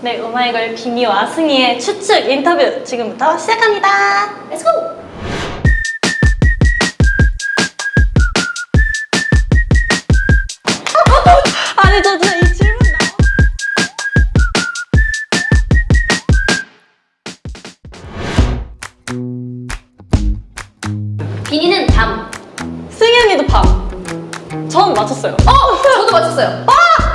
네, 오마이걸 비미와 승희의 추측 인터뷰 지금부터 시작합니다. Let's go! 아니, 저 진짜 이 질문 나 비니는 밤. 승희 언니도 밤. 전 맞췄어요. 어! 저도 맞췄어요. 혹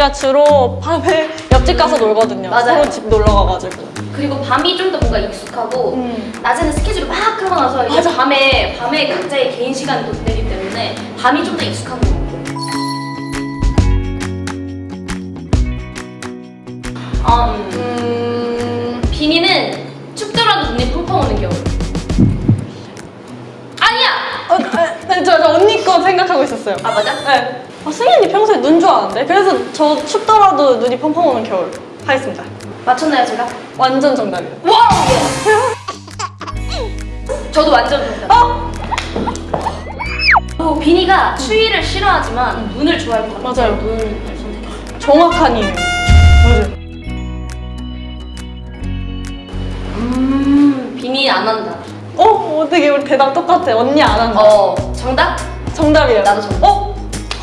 저희가 주로 밤에 옆집 가서 놀거든요. 맞아요. 서로 집 놀러 가가지고. 그리고 밤이 좀 더 뭔가 익숙하고 음. 낮에는 스케줄을 막 하고 나서 이제 밤에 밤에 각자의 개인 시간이 또 되기 때문에 밤이 좀 더 익숙한 것 같아요. 어, 음. 음... 비니는 춥더라도 눈이 펑펑 오는 겨울. 있었어요. 아 맞아? 네. 아, 승희 언니 평소에 눈 좋아하는데? 그래서 저 춥더라도 눈이 펑펑 오는 겨울 하겠습니다. 맞췄나요 제가? 완전 정답이에요. 와! 저도 완전 정답. 어? 어, 비니가 추위를 싫어하지만 눈을 좋아할 것 같아요. 맞아요. 눈을 선택했어요. 정확한 이유. 맞아요. 음, 비니 안 한다. 어? 어떻게 우리 대답 똑같아. 언니 안 한다. 어, 정답? 정답이에요. 나도 정답. 어?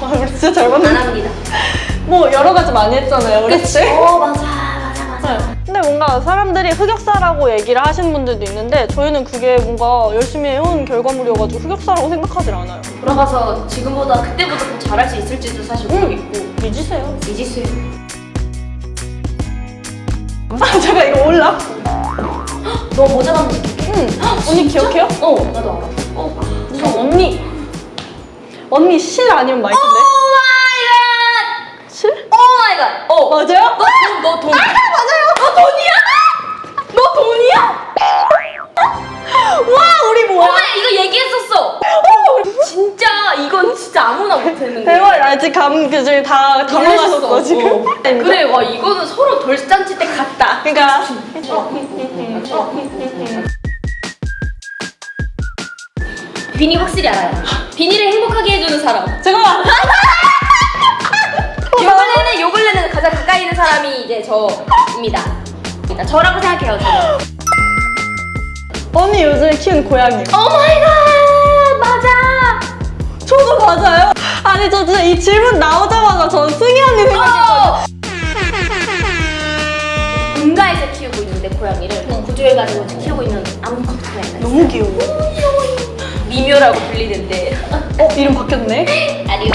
아, 우리 진짜 잘안 맞네. 합니다. 뭐 여러 가지 많이 했잖아요. 우리 그치? 어, 맞아, 맞아, 맞아. 네. 근데 뭔가 사람들이 흑역사라고 얘기를 하시는 분들도 있는데 저희는 그게 뭔가 열심히 해온 결과물이어가지고 흑역사라고 생각하질 않아요. 돌아가서 지금보다 그때보다 더 잘할 수 있을지도 사실 모르겠고. 잊으세요. 이지수요. 아, 제가 이거 올라? 너 모자 느낌? 응. 언니 기억해요? 어, 나도 알아. 어, 저 언니. 언니 실 아니면 마이크인데? 오 마이 갓! 실? 오 마이 갓! 어, 맞아요? 너, 너 돈. 맞아요. 너 돈이야? 너 돈이야? 와, 우리 뭐야? 엄마 이거 얘기했었어. 진짜 이건 진짜 아무나 못했는 거야. 대박, 아직 감, 그 중에 다 당황하셨어, 지금. 그래, 와 이거는 서로 돌잔치 때 같다. 그니까. 비니 확실히 알아요. 비니를 행복하게 해주는 사람. 잠깐만. 요 근래는 요 근래는 가장 가까이 있는 사람이 이제 저입니다. 저라고 생각해요. 저는. 언니 요즘에 키우는 고양이. Oh my god 맞아. 저도 맞아요. 아니, 저 진짜 이 질문 나오자마자 전 승희 언니 생각했거든요. 어. 본가에서 키우고 있는데 고양이를 구조해가지고 키우고 있는 아무것도 고양이. 너무 귀여워. 미묘라고 불리는데. 어, 이름 바뀌었네? 아니요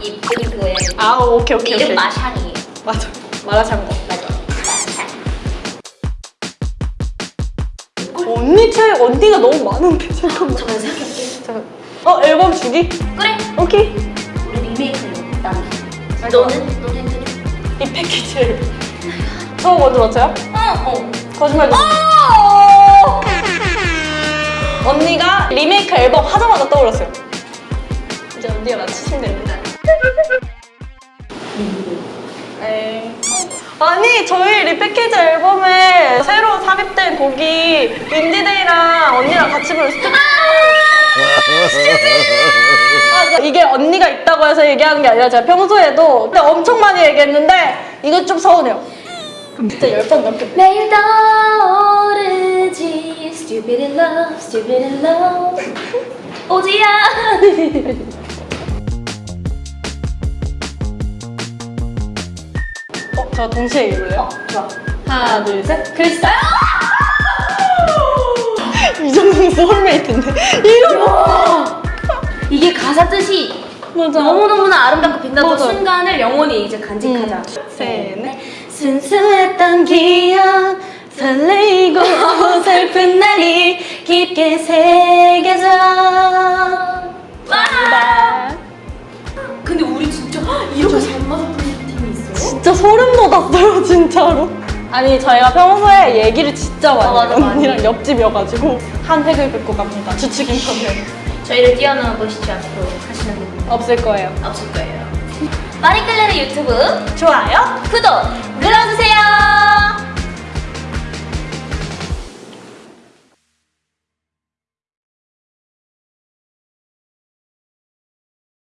이쁜 고양이. 아, 오케이, 오케이, 이름. 마샹이에요. 맞아. 마라샹궈. 맞아. 언니 책 언니가 너무 많은데 잠깐만. 잠깐 생각해볼게. 잠깐. 어 앨범 주기? 그래. 오케이. 우리 리메이크는 남. 너는 너는. 이 패키지를. 저 먼저 맞춰요? 어 어. 거짓말. 좀. 언니가 리메이크 앨범 하자마자 떠올랐어요. 이제 언니가 맞추시면 됩니다. 에이. 아니 저희 리패키지 앨범에 새로 삽입된 곡이 윈디데이랑 언니랑 같이 부른 스티커 아, 이게 언니가 있다고 해서 얘기하는 게 아니라 제가 평소에도 엄청 많이 얘기했는데 이거 좀 서운해요 진짜 열 번 넘게. 매일 떠오르지 Stupid in love, stupid in love. 오지야. 어? 저 동시에 읽을래요? 어 좋아. 하나 둘셋. 글쎄 이 정도면 소울메이트인데. 이거 이게 가사 뜻이 맞아. 너무너무나 아름답고 빛나던 맞아. 순간을 영원히 이제 간직하자. 음. 셋넷 순수했던 기억 설레이고 슬픈 날이 깊게 새겨져. 와! 근데 우리 진짜 이렇게 잘 맞았던 팀이 있어요? 진짜 소름 돋았어요 진짜로. 아니 저희가 평소에 얘기를 진짜 많이 어, 맞아, 해요 많이. 언니랑 옆집이어가지고 한 획을 긋고 갑니다. 주축 인터뷰 저희를 뛰어넘으시지 않고 하시는 분 없을 거예요. 없을 거예요 마리클레르 유튜브 좋아요 구독 눌러주세요